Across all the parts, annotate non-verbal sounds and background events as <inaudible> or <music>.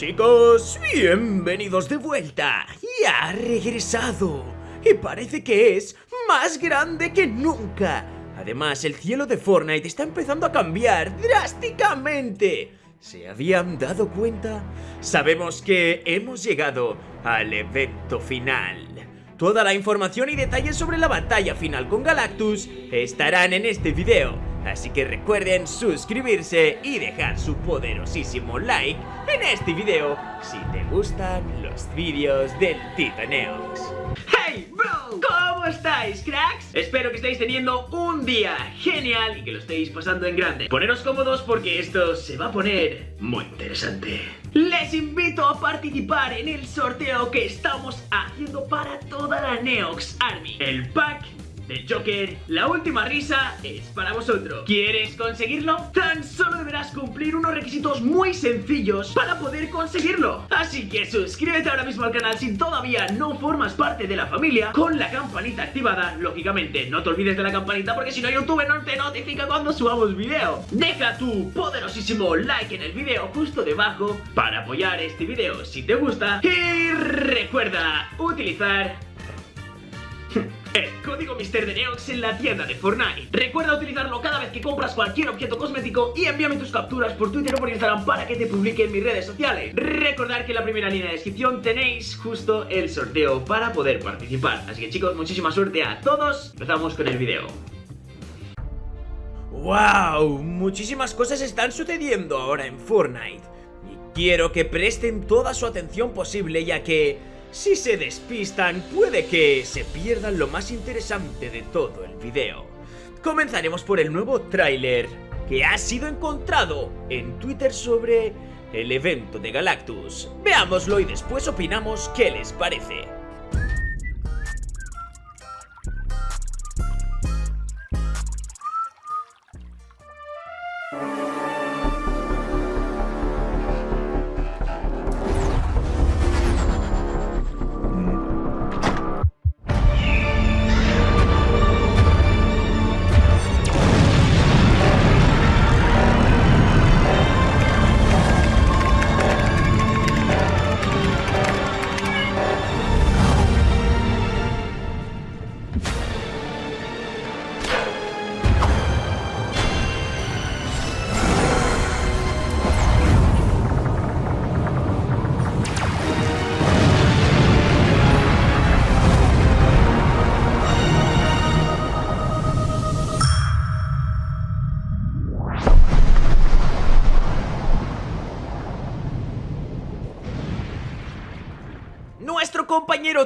Chicos, bienvenidos de vuelta. Y ha regresado. Y parece que es más grande que nunca. Además, el cielo de Fortnite está empezando a cambiar drásticamente. ¿Se habían dado cuenta? Sabemos que hemos llegado al evento final. Toda la información y detalles sobre la batalla final con Galactus estarán en este video, así que recuerden suscribirse y dejar su poderosísimo like en este video si te gustan los vídeos del Tito Neox. ¡Hey, bro! ¿Cómo estáis, cracks? Espero que estéis teniendo un día genial y que lo estéis pasando en grande. Poneros cómodos porque esto se va a poner muy interesante. Les invito a participar en el sorteo que estamos haciendo para toda la Neox Army. El pack de Joker, la última risa es para vosotros. ¿Quieres conseguirlo? Tan solo deberás cumplir unos requisitos muy sencillos para poder conseguirlo. Así que suscríbete ahora mismo al canal si todavía no formas parte de la familia con la campanita activada, lógicamente. No te olvides de la campanita porque si no YouTube no te notifica cuando subamos video. Deja tu poderosísimo like en el video justo debajo para apoyar este video si te gusta. Y recuerda utilizar el código Mister de Neox en la tienda de Fortnite. Recuerda utilizarlo cada vez que compras cualquier objeto cosmético y envíame tus capturas por Twitter o por Instagram para que te publique en mis redes sociales. Recordad que en la primera línea de descripción tenéis justo el sorteo para poder participar. Así que chicos, muchísima suerte a todos. Empezamos con el video. ¡Wow! Muchísimas cosas están sucediendo ahora en Fortnite. Y quiero que presten toda su atención posible ya que si se despistan, puede que se pierdan lo más interesante de todo el video. Comenzaremos por el nuevo tráiler que ha sido encontrado en Twitter sobre el evento de Galactus. Veámoslo y después opinamos qué les parece.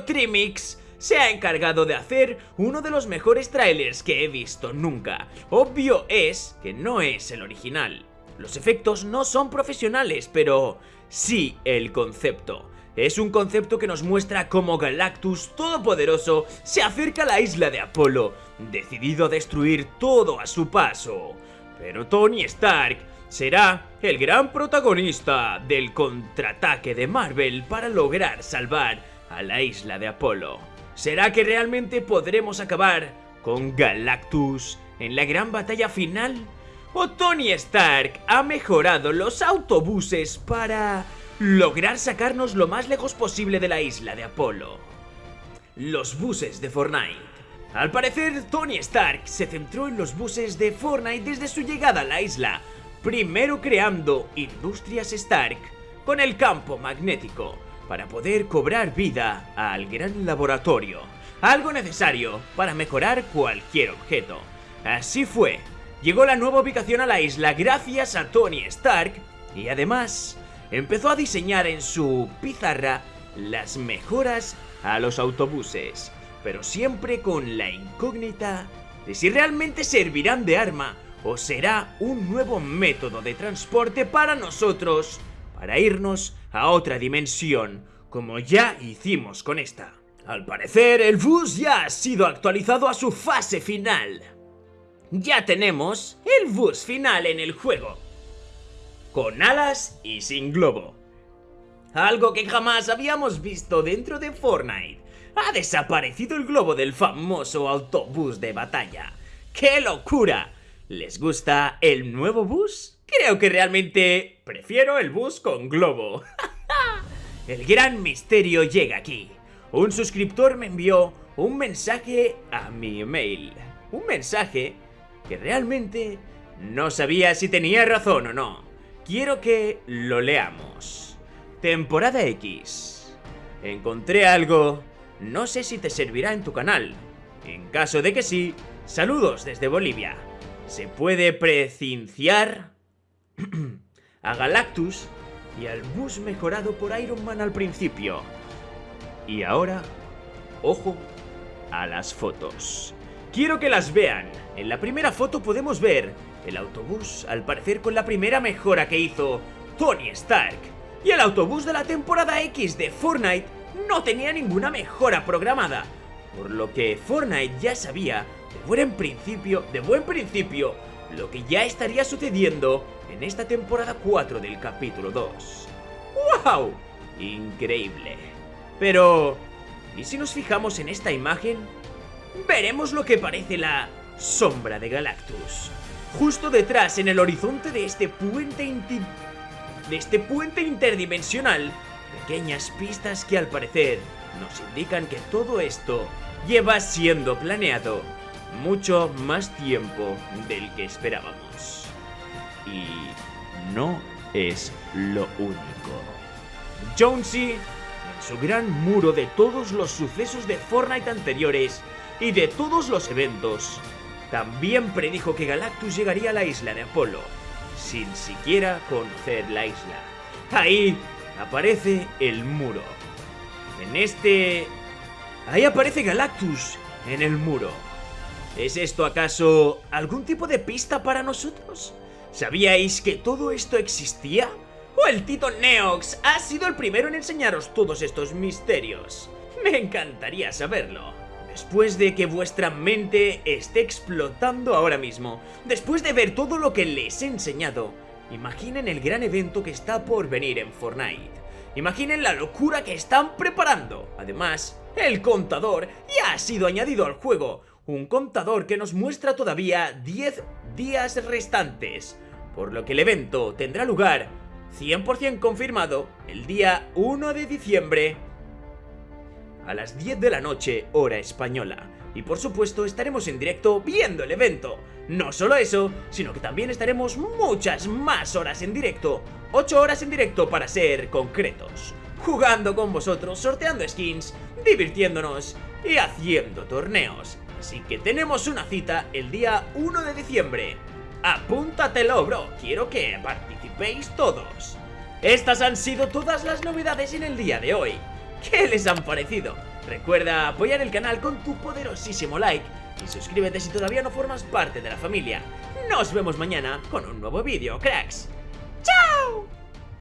Trimix se ha encargado de hacer uno de los mejores trailers que he visto nunca. Obvio es que no es el original. Los efectos no son profesionales, pero sí el concepto. Es un concepto que nos muestra cómo Galactus Todopoderoso se acerca a la isla de Apolo, decidido a destruir todo a su paso. Pero Tony Stark será el gran protagonista del contraataque de Marvel para lograr salvar a la isla de Apolo. ¿Será que realmente podremos acabar con Galactus en la gran batalla final? ¿O Tony Stark ha mejorado los autobuses para lograr sacarnos lo más lejos posible de la isla de Apolo? Los buses de Fortnite. Al parecer, Tony Stark se centró en los buses de Fortnite desde su llegada a la isla, primero creando Industrias Stark con el campo magnético para poder cobrar vida al gran laboratorio, algo necesario para mejorar cualquier objeto. Así fue, llegó la nueva ubicación a la isla gracias a Tony Stark y además empezó a diseñar en su pizarra las mejoras a los autobuses, pero siempre con la incógnita de si realmente servirán de arma o será un nuevo método de transporte para nosotros, para irnos a otra dimensión, como ya hicimos con esta. Al parecer, el bus ya ha sido actualizado a su fase final. Ya tenemos el bus final en el juego, con alas y sin globo. Algo que jamás habíamos visto dentro de Fortnite. Ha desaparecido el globo del famoso autobús de batalla. ¡Qué locura! ¿Les gusta el nuevo bus? Creo que realmente prefiero el bus con globo. <laughs> el gran misterio llega aquí. Un suscriptor me envió un mensaje a mi email. Un mensaje que realmente no sabía si tenía razón o no. Quiero que lo leamos. Temporada X. Encontré algo. No sé si te servirá en tu canal. En caso de que sí, saludos desde Bolivia. Se puede precinciar <clears throat> a Galactus y al bus mejorado por Iron Man al principio. Y ahora, ojo a las fotos. Quiero que las vean. En la primera foto podemos ver el autobús, al parecer con la primera mejora que hizo Tony Stark. Y el autobús de la temporada X de Fortnite no tenía ninguna mejora programada. Por lo que Fortnite ya sabía, de buen principio, de buen principio, lo que ya estaría sucediendo en esta temporada 4 del capítulo 2. ¡Wow! Increíble. Pero, ¿y si nos fijamos en esta imagen? Veremos lo que parece la sombra de Galactus. Justo detrás, en el horizonte de este puente de este puente interdimensional, pequeñas pistas que al parecer nos indican que todo esto lleva siendo planeado mucho más tiempo del que esperábamos. Y no es lo único. Jonesy, en su gran muro de todos los sucesos de Fortnite anteriores y de todos los eventos, también predijo que Galactus llegaría a la isla de Apolo, sin siquiera conocer la isla. Ahí aparece el muro. En este... Ahí aparece Galactus, en el muro. ¿Es esto acaso algún tipo de pista para nosotros? ¿Sabíais que todo esto existía? ¿O el Tito Neox ha sido el primero en enseñaros todos estos misterios? Me encantaría saberlo. Después de que vuestra mente esté explotando ahora mismo, después de ver todo lo que les he enseñado, imaginen el gran evento que está por venir en Fortnite. Imaginen la locura que están preparando. Además, el contador ya ha sido añadido al juego. Un contador que nos muestra todavía 10 días restantes. Por lo que el evento tendrá lugar 100% confirmado el día 1 de diciembre a las 10 de la noche, hora española. Y por supuesto estaremos en directo viendo el evento. No solo eso, sino que también estaremos muchas más horas en directo. 8 horas en directo para ser concretos. Jugando con vosotros, sorteando skins, divirtiéndonos y haciendo torneos. Así que tenemos una cita el día 1 de diciembre. Apúntatelo, bro. Quiero que participéis todos. Estas han sido todas las novedades en el día de hoy. ¿Qué les han parecido? Recuerda apoyar el canal con tu poderosísimo like y suscríbete si todavía no formas parte de la familia. Nos vemos mañana con un nuevo vídeo, cracks.